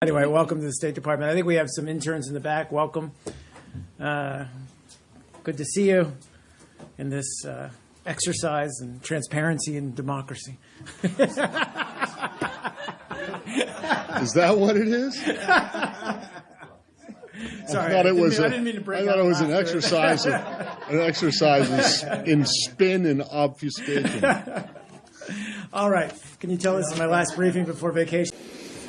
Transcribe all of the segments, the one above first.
Anyway, welcome to the State Department. I think we have some interns in the back. Welcome. Uh, good to see you in this uh, exercise in transparency and democracy. Is that what it is? Sorry, I thought it didn't was. mean- a- I didn't mean to break I thought it was an exercise, of, an exercise in, in spin and obfuscation. All right. Can you tell us my last briefing before vacation?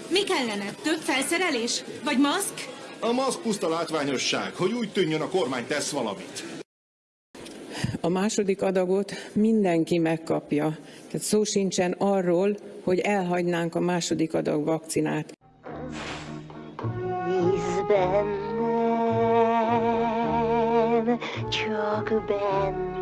Mi kellene? Több felszerelés? Vagy maszk? A maszk puszta látványosság, hogy úgy tűnjön a kormány tesz valamit. A második adagot mindenki megkapja. Tehát szó sincsen arról, hogy elhagynánk a második adag vakcinát. Bíz bennem, csak bennem,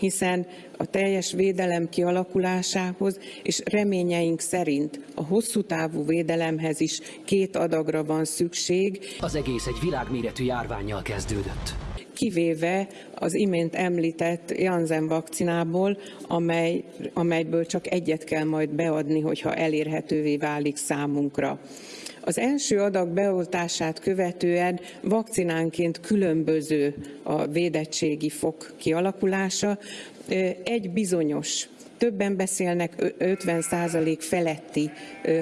hiszen a teljes védelem kialakulásához és reményeink szerint a hosszú távú védelemhez is két adagra van szükség, Az egész egy világméretű járványjal kezdődött. kivéve az imént említett Janssen vakcinából, amely, amelyből csak egyet kell majd beadni, hogyha elérhetővé válik számunkra. Az első adag beoltását követően vakcinánként különböző a védettségi fok kialakulása. Egy bizonyos Többen beszélnek ö- 50% feletti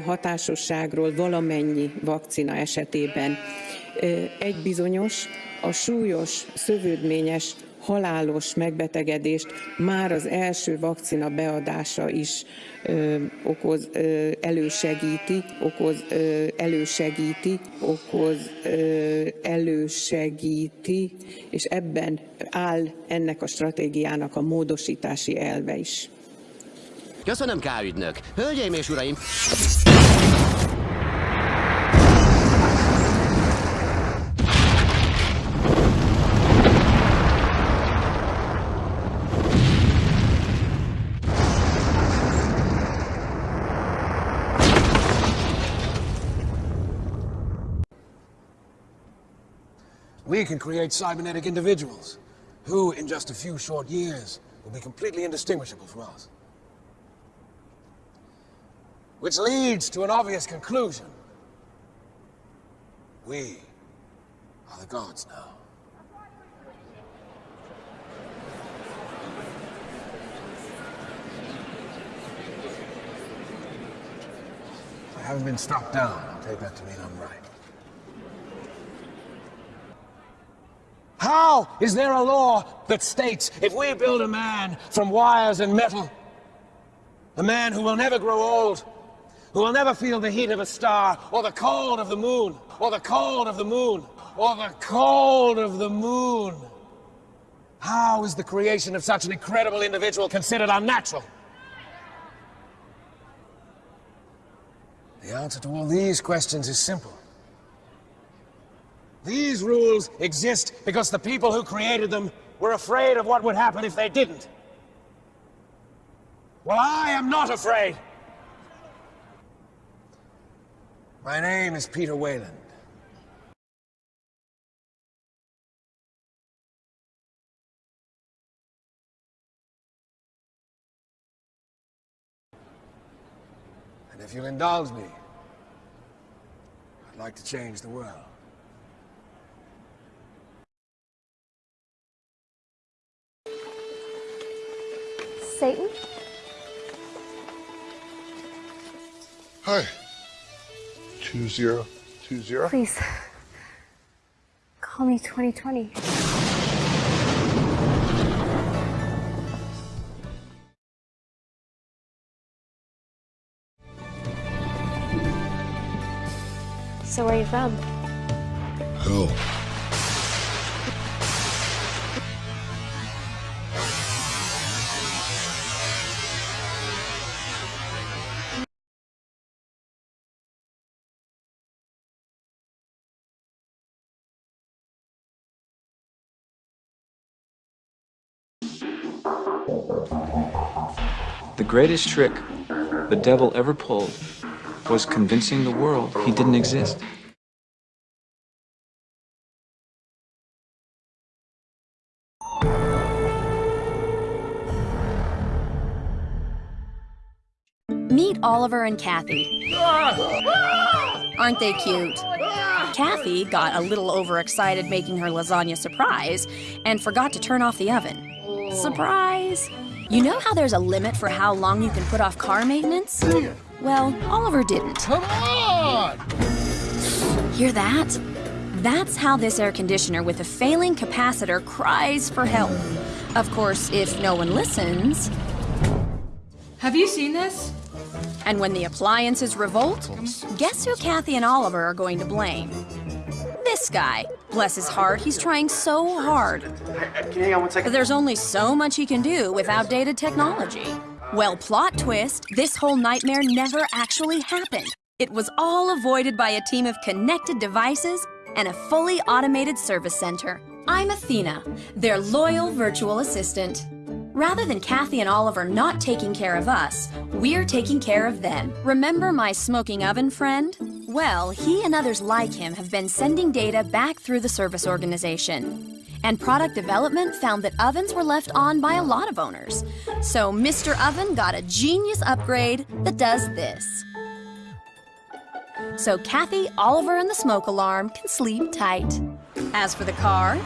hatásosságról valamennyi vakcina esetében. Egy bizonyos, a súlyos, szövődményes, halálos megbetegedést már az első vakcina beadása is ö, okoz, ö, elősegíti, okoz, ö, elősegíti, okoz, ö, elősegíti, és ebben áll ennek a stratégiának a módosítási elve is. Köszönöm, K. ügynök. Hölgyeim és uraim, We can create cybernetic individuals who, in just a few short years, will be completely indistinguishable from us. Which leads to an obvious conclusion. We are the gods now. I haven't been struck down. I'll take that to mean I'm right. How is there a law that states if we build a man from wires and metal, a man who will never grow old, who will never feel the heat of a star, or the cold of the moon, or the cold of the moon, or the cold of the moon, how is the creation of such an incredible individual considered unnatural? The answer to all these questions is simple. These rules exist because the people who created them were afraid of what would happen if they didn't. Well, I am not afraid. My name is Peter Weyland. And if you'll indulge me, I'd like to change the world. Satan? Hi. Two zero two zero. Please. Call me 2020. So where are you from? Hell. The greatest trick the devil ever pulled was convincing the world he didn't exist. Meet Oliver and Kathy. Aren't they cute? Kathy got a little overexcited making her lasagna surprise and forgot to turn off the oven. Surprise! You know how there's a limit for how long you can put off car maintenance? Well, Oliver didn't. Come on! Hear that? That's how this air conditioner with a failing capacitor cries for help. Of course, if no one listens, Have you seen this? and when the appliances revolt, guess who Kathy and Oliver are going to blame? This guy. Bless his heart, he's trying so hard. Can you hang on one second? There's only so much he can do with outdated technology. Well, plot twist, this whole nightmare never actually happened. It was all avoided by a team of connected devices and a fully automated service center. I'm Athena, their loyal virtual assistant. Rather than Kathy and Oliver not taking care of us, we're taking care of them. Remember my smoking oven friend? Well, he and others like him have been sending data back through the service organization. And product development found that ovens were left on by a lot of owners. So Mr. Oven got a genius upgrade that does this. So Kathy, Oliver, and the smoke alarm can sleep tight. As for the car,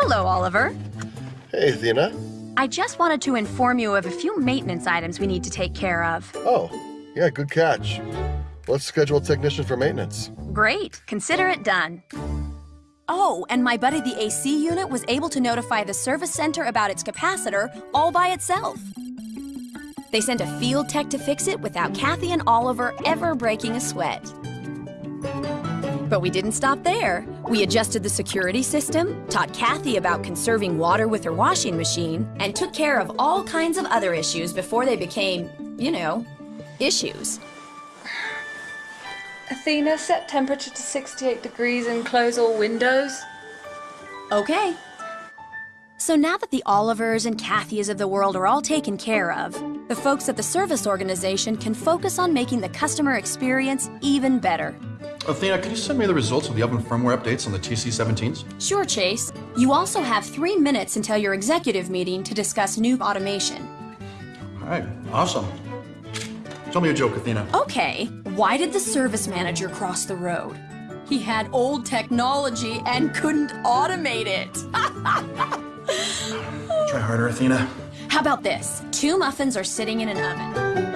hello, Oliver. Hey, Athena. I just wanted to inform you of a few maintenance items we need to take care of. Oh, yeah, good catch. Let's schedule a technician for maintenance. Great, consider it done. Oh, and my buddy the AC unit was able to notify the service center about its capacitor all by itself. They sent a field tech to fix it without Kathy and Oliver ever breaking a sweat. But we didn't stop there. We adjusted the security system, taught Kathy about conserving water with her washing machine, and took care of all kinds of other issues before they became, you know, issues. Athena, set temperature to 68 degrees and close all windows. Okay. So now that the Olivers and Kathys of the world are all taken care of, the folks at the service organization can focus on making the customer experience even better. Athena, can you send me the results of the oven firmware updates on the TC17s? Sure, Chase. You also have three minutes until your executive meeting to discuss new automation. All right, awesome. Tell me a joke, Athena. Okay, why did the service manager cross the road? He had old technology and couldn't automate it. Try harder, Athena. How about this? Two muffins are sitting in an oven.